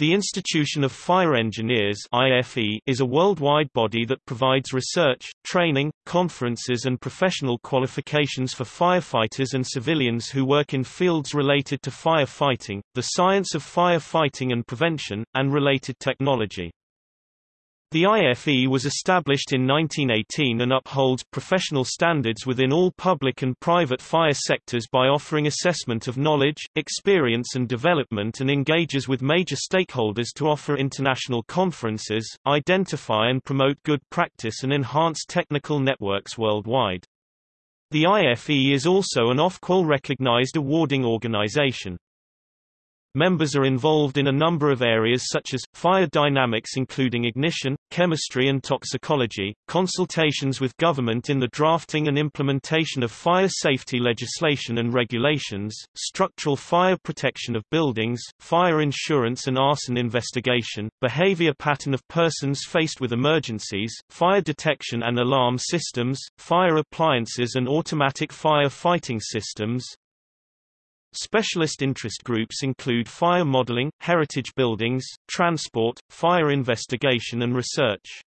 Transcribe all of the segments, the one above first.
The Institution of Fire Engineers is a worldwide body that provides research, training, conferences and professional qualifications for firefighters and civilians who work in fields related to firefighting, the science of firefighting and prevention, and related technology. The IFE was established in 1918 and upholds professional standards within all public and private fire sectors by offering assessment of knowledge, experience and development and engages with major stakeholders to offer international conferences, identify and promote good practice and enhance technical networks worldwide. The IFE is also an Ofqual recognized awarding organization. Members are involved in a number of areas such as, fire dynamics including ignition, chemistry and toxicology, consultations with government in the drafting and implementation of fire safety legislation and regulations, structural fire protection of buildings, fire insurance and arson investigation, behavior pattern of persons faced with emergencies, fire detection and alarm systems, fire appliances and automatic fire fighting systems, Specialist interest groups include fire modeling, heritage buildings, transport, fire investigation and research.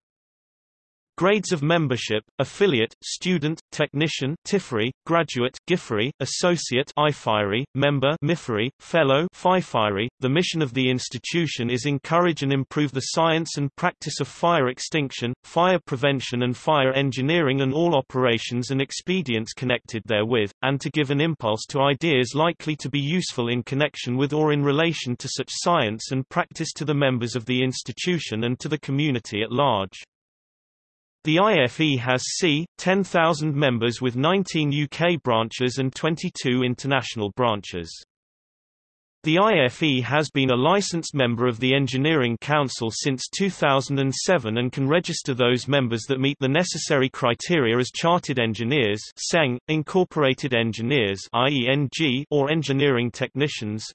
Grades of membership, affiliate, student, technician TIFRI, graduate GIFRI, associate IFIRI, member MIFRI, fellow FIFIRI. The mission of the institution is encourage and improve the science and practice of fire extinction, fire prevention and fire engineering and all operations and expedients connected therewith, and to give an impulse to ideas likely to be useful in connection with or in relation to such science and practice to the members of the institution and to the community at large. The IFE has c. 10,000 members with 19 UK branches and 22 international branches. The IFE has been a licensed member of the Engineering Council since 2007 and can register those members that meet the necessary criteria as Chartered Engineers CEng, Incorporated Engineers IENG, or Engineering Technicians.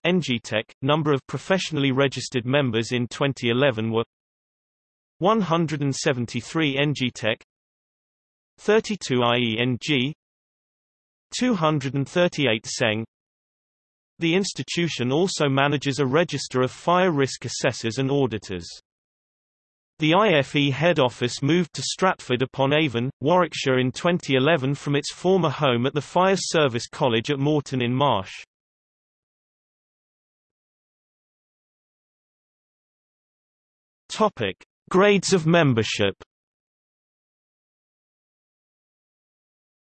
Number of professionally registered members in 2011 were 173 EngTech 32 IENG 238 CEng The institution also manages a register of fire risk assessors and auditors. The IFE head office moved to Stratford upon Avon, Warwickshire in 2011 from its former home at the Fire Service College at Moreton in Marsh. Topic: Grades of membership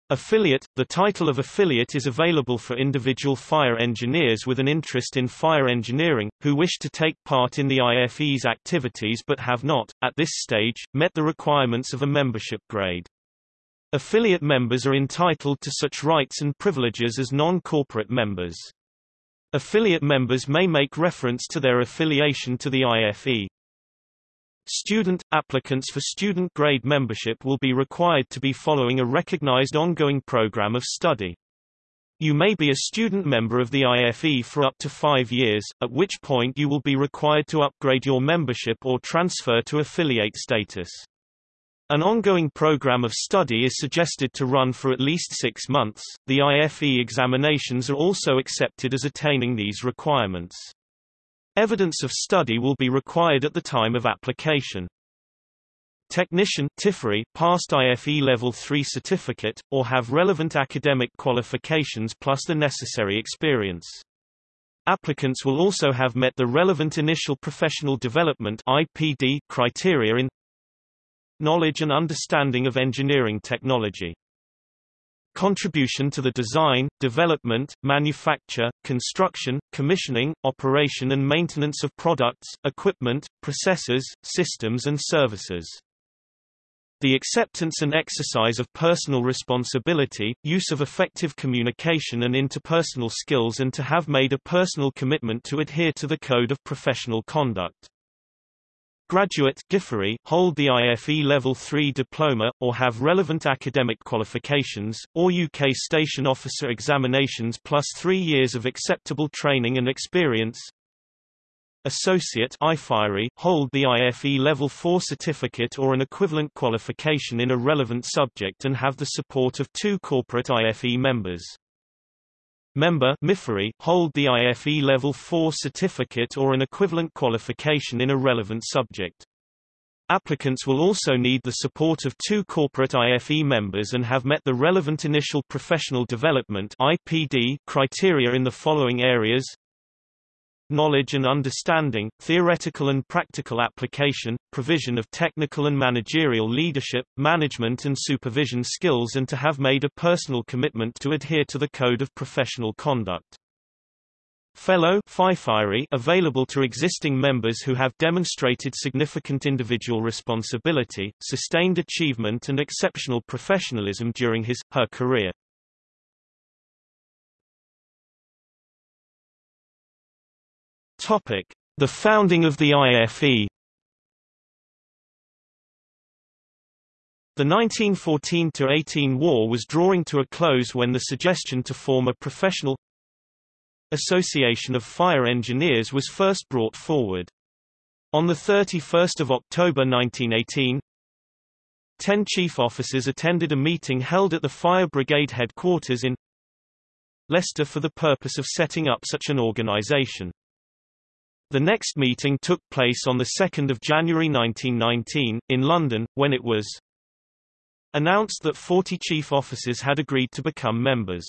Affiliate – The title of affiliate is available for individual fire engineers with an interest in fire engineering, who wish to take part in the IFE's activities but have not, at this stage, met the requirements of a membership grade. Affiliate members are entitled to such rights and privileges as non-corporate members. Affiliate members may make reference to their affiliation to the IFE. Student – Applicants for student grade membership will be required to be following a recognized ongoing program of study. You may be a student member of the IFE for up to five years, at which point you will be required to upgrade your membership or transfer to affiliate status. An ongoing program of study is suggested to run for at least six months. The IFE examinations are also accepted as attaining these requirements. Evidence of study will be required at the time of application. Technician TIFRI passed IFE Level 3 certificate, or have relevant academic qualifications plus the necessary experience. Applicants will also have met the relevant initial professional development IPD criteria in knowledge and understanding of engineering technology contribution to the design, development, manufacture, construction, commissioning, operation and maintenance of products, equipment, processes, systems and services. The acceptance and exercise of personal responsibility, use of effective communication and interpersonal skills and to have made a personal commitment to adhere to the Code of Professional Conduct. Graduate GIFRI, hold the IFE Level 3 diploma, or have relevant academic qualifications, or UK Station Officer examinations plus three years of acceptable training and experience. Associate IFIRI, hold the IFE Level 4 certificate or an equivalent qualification in a relevant subject and have the support of two corporate IFE members. Member hold the IFE Level 4 certificate or an equivalent qualification in a relevant subject. Applicants will also need the support of two corporate IFE members and have met the relevant initial professional development IPD criteria in the following areas knowledge and understanding, theoretical and practical application, provision of technical and managerial leadership, management and supervision skills and to have made a personal commitment to adhere to the Code of Professional Conduct. Fellow available to existing members who have demonstrated significant individual responsibility, sustained achievement and exceptional professionalism during his, her career. Topic: The founding of the IFE. The 1914–18 war was drawing to a close when the suggestion to form a professional Association of Fire Engineers was first brought forward. On 31 October 1918, ten chief officers attended a meeting held at the Fire Brigade headquarters in Leicester for the purpose of setting up such an organization. The next meeting took place on 2 January 1919, in London, when it was announced that 40 chief officers had agreed to become members.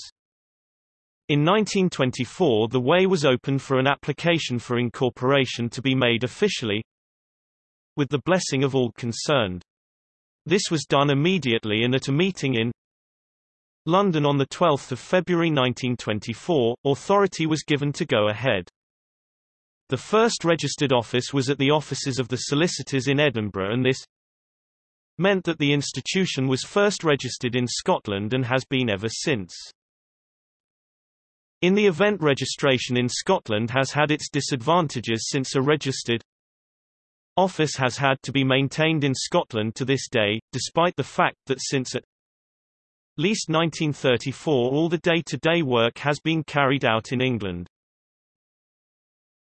In 1924 the way was open for an application for incorporation to be made officially with the blessing of all concerned. This was done immediately and at a meeting in London on 12 February 1924, authority was given to go ahead. The first registered office was at the offices of the solicitors in Edinburgh and this meant that the institution was first registered in Scotland and has been ever since. In the event registration in Scotland has had its disadvantages since a registered office has had to be maintained in Scotland to this day, despite the fact that since at least 1934 all the day-to-day -day work has been carried out in England.